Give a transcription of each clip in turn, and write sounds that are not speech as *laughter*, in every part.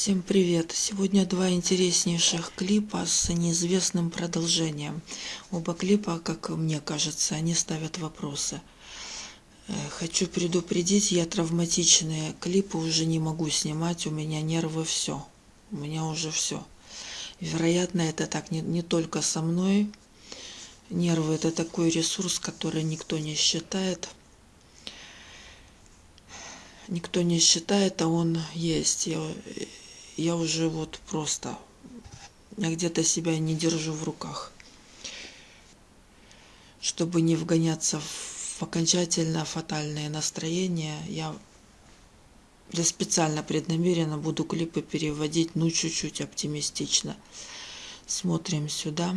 Всем привет! Сегодня два интереснейших клипа с неизвестным продолжением. Оба клипа, как мне кажется, они ставят вопросы. Э, хочу предупредить, я травматичные клипы уже не могу снимать, у меня нервы все. У меня уже все. Вероятно, это так не, не только со мной. Нервы это такой ресурс, который никто не считает никто не считает, а он есть. Я, я уже вот просто, я где-то себя не держу в руках. Чтобы не вгоняться в окончательно фатальное настроение, я я специально преднамеренно буду клипы переводить, ну, чуть-чуть оптимистично. Смотрим сюда.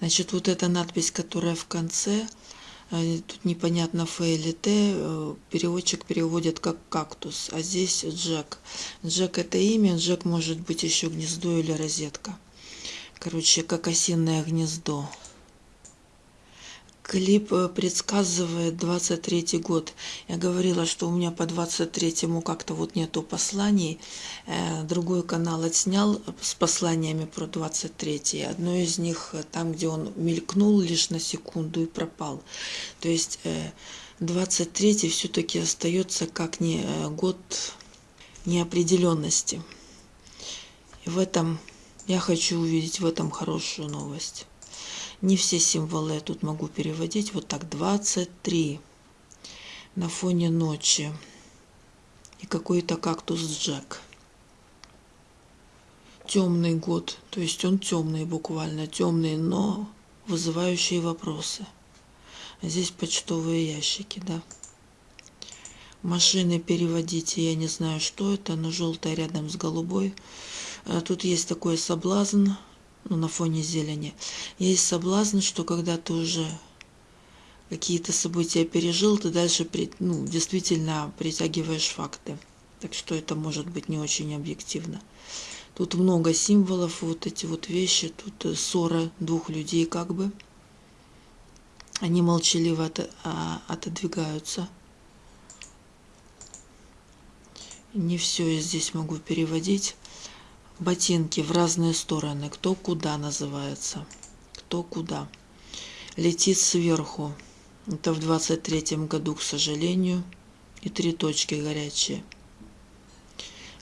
Значит, вот эта надпись, которая в конце – Тут непонятно Ф или Т. Э, переводчик переводит как кактус, а здесь Джек. Джек это имя, Джек может быть еще гнездо или розетка. Короче, как осиное гнездо. Клип э, предсказывает 23 год. Я говорила, что у меня по 23-му как-то вот нету посланий. Э, другой канал отснял с посланиями про 23-й. Одно из них э, там, где он мелькнул лишь на секунду и пропал. То есть 23-й все-таки остается как не год неопределенности. И в этом я хочу увидеть в этом хорошую новость. Не все символы я тут могу переводить. Вот так, 23 на фоне ночи. И какой-то кактус Джек. Темный год, то есть он темный буквально, темный, но вызывающие вопросы. Здесь почтовые ящики, да. Машины переводите, я не знаю, что это, но желтая рядом с голубой. А тут есть такой соблазн ну, на фоне зелени, есть соблазн, что когда ты уже какие-то события пережил, ты дальше ну, действительно притягиваешь факты. Так что это может быть не очень объективно. Тут много символов, вот эти вот вещи, тут э, ссора двух людей как бы. Они молчаливо от, а, отодвигаются. Не все я здесь могу переводить ботинки в разные стороны, кто куда называется, кто куда. Летит сверху, это в 23 году, к сожалению, и три точки горячие.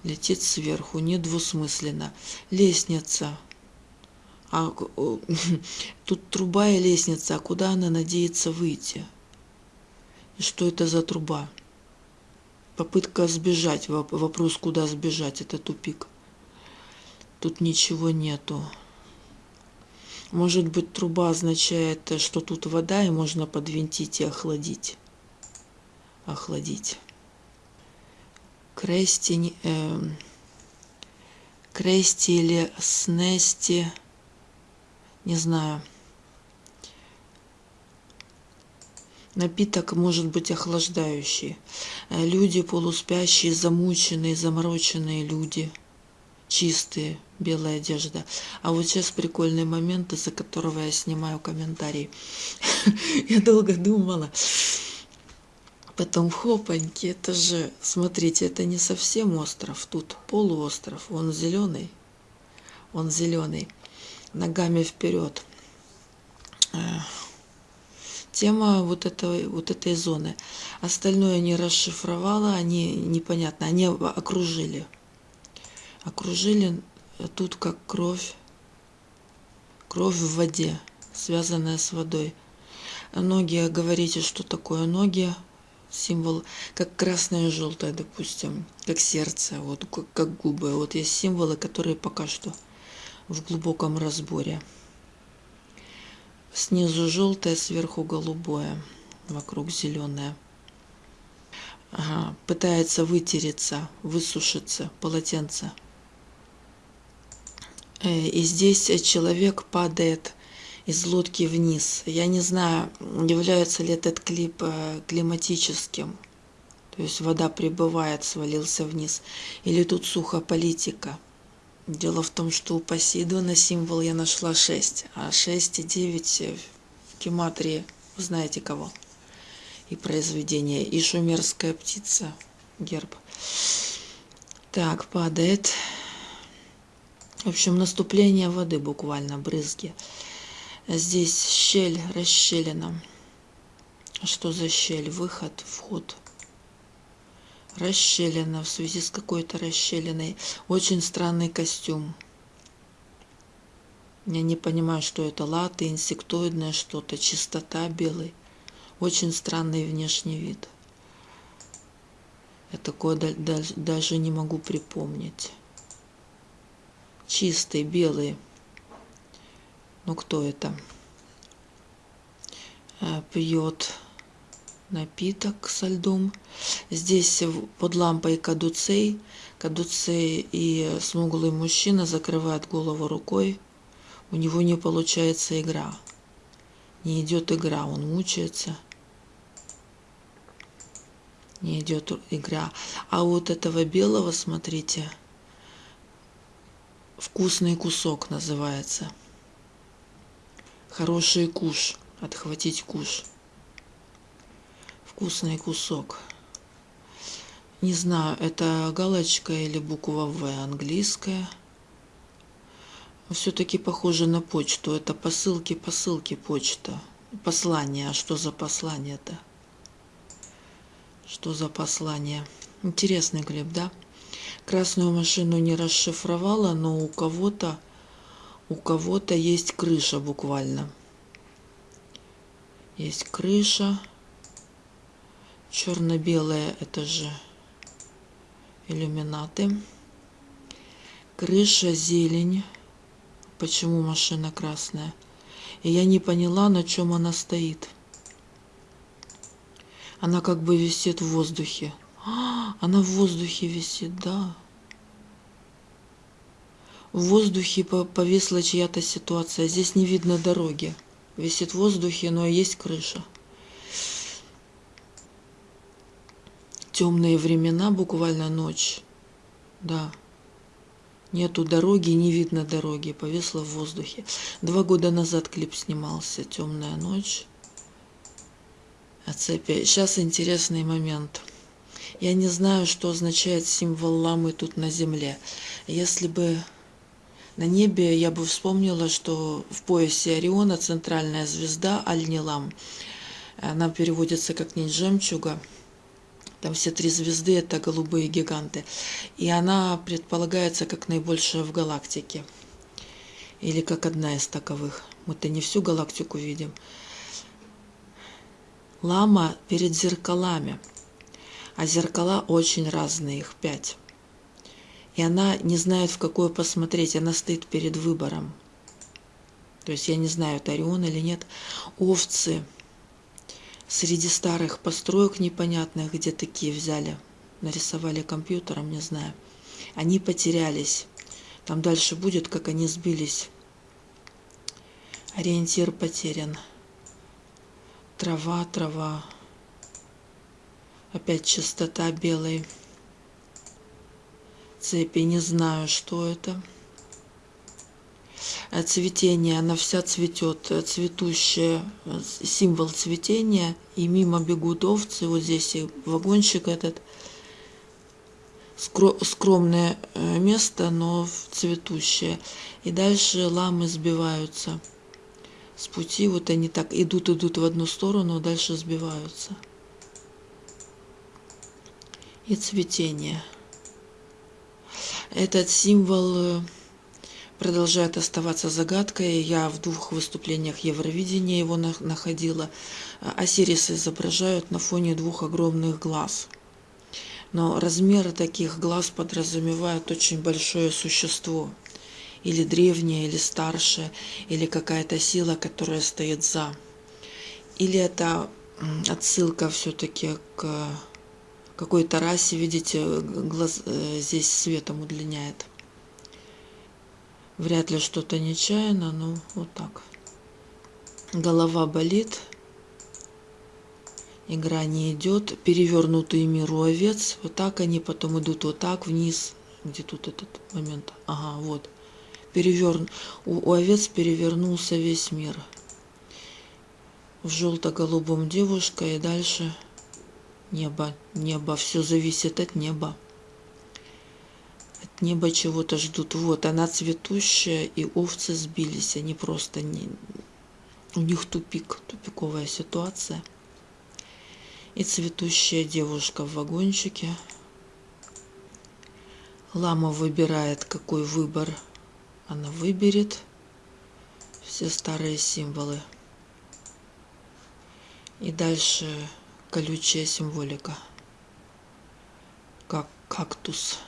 Летит сверху, недвусмысленно. Лестница. А, *laughs* тут труба и лестница, а куда она надеется выйти? И что это за труба? Попытка сбежать, вопрос, куда сбежать, это тупик. Тут ничего нету. Может быть, труба означает, что тут вода, и можно подвинтить и охладить. Охладить. Крести, э, крести или снести, не знаю. Напиток может быть охлаждающий. Э, люди полуспящие, замученные, замороченные люди – чистые, белая одежда. А вот сейчас прикольный момент, из-за которого я снимаю комментарий. *laughs* Я долго думала. Потом хопаньки, это же, смотрите, это не совсем остров, тут полуостров, он зеленый, он зеленый, ногами вперед. Э, тема вот этой, вот этой зоны. Остальное не расшифровала, они непонятно, они окружили окружили тут как кровь, кровь в воде, связанная с водой. Ноги, говорите, что такое ноги, символ, как красное и желтое, допустим, как сердце, вот как губы. Вот есть символы, которые пока что в глубоком разборе. Снизу желтое, сверху голубое, вокруг зеленое. Ага, пытается вытереться, высушиться полотенце. Э, и здесь человек падает из лодки вниз. Я не знаю, является ли этот клип э, климатическим, то есть вода прибывает, свалился вниз, или тут сухо политика. Дело в том, что у Посейдона символ я нашла 6, а 6 и 9 в гематрии, знаете кого, и произведение, и шумерская птица, герб. Так, падает. В общем, наступление воды буквально, брызги. Здесь щель, расщелина. Что за щель? Выход, вход. Расщелина в связи с какой-то расщелиной. Очень странный костюм. Я не понимаю, что это латы, инсектоидное что-то, чистота белый. Очень странный внешний вид. Я такое даже не могу припомнить. Чистый, белый. Ну кто это? Э, Пьет напиток со льдом. Здесь под лампой кадуцей. Кадуцей и смуглый мужчина закрывает голову рукой. У него не получается игра. Не идет игра, он мучается. Не идет игра. А вот этого белого, смотрите, вкусный кусок называется. Хороший куш. Отхватить куш вкусный кусок. Не знаю, это галочка или буква В английская. Все-таки похоже на почту. Это посылки, посылки, почта. Послание. А что за послание-то? Что за послание? Интересный клип, да? Красную машину не расшифровала, но у кого-то у кого-то есть крыша буквально. Есть крыша. Черно-белое это же иллюминаты. Крыша зелень. Почему машина красная? И я не поняла, на чем она стоит. Она как бы висит в воздухе. *gasps* Она в воздухе висит, да. В воздухе повисла чья-то ситуация. Здесь не видно дороги. Висит в воздухе, но есть крыша. темные времена, буквально ночь. Да. Нету дороги, не видно дороги, повисла в воздухе. Два года назад клип снимался «Темная ночь». А цепи. Сейчас интересный момент. Я не знаю, что означает символ ламы тут на земле. Если бы на небе я бы вспомнила, что в поясе Ориона центральная звезда Аль-Нилам. Она переводится как нить жемчуга – там все три звезды – это голубые гиганты. И она предполагается как наибольшая в галактике. Или как одна из таковых. Мы-то не всю галактику видим. Лама перед зеркалами. А зеркала очень разные, их пять. И она не знает, в какое посмотреть. Она стоит перед выбором. То есть я не знаю, это Орион или нет. Овцы – среди старых построек непонятных, где такие взяли, нарисовали компьютером, не знаю. Они потерялись. Там дальше будет, как они сбились. Ориентир потерян. Трава, трава. Опять чистота белой цепи. Не знаю, что это. Э, цветение, она вся цветет, э, цветущая, э, символ цветения, и мимо бегут овцы, вот здесь и вагончик этот, скромное место, но цветущее. И дальше ламы сбиваются с пути, вот они так идут, идут в одну сторону, а дальше сбиваются. И цветение. Этот символ продолжает оставаться загадкой. Я в двух выступлениях Евровидения его находила. Осирисы изображают на фоне двух огромных глаз. Но размеры таких глаз подразумевают очень большое существо. Или древнее, или старшее, или какая-то сила, которая стоит за. Или это отсылка все-таки к какой-то расе, видите, глаз э, здесь светом удлиняет. Вряд ли что-то нечаянно, но вот так. Голова болит. Игра не идет. Перевернутый мир у овец. Вот так они потом идут вот так вниз. Где тут этот момент? Ага, вот. Переверн... У, у овец перевернулся весь мир. В желто-голубом девушка и дальше небо. Небо. Все зависит от неба. небо чего-то ждут. Вот она цветущая, и овцы сбились. Они просто не... У них тупик, тупиковая ситуация. И цветущая девушка в вагончике. Лама выбирает, какой выбор она выберет. Все старые символы. И дальше колючая символика. Как кактус.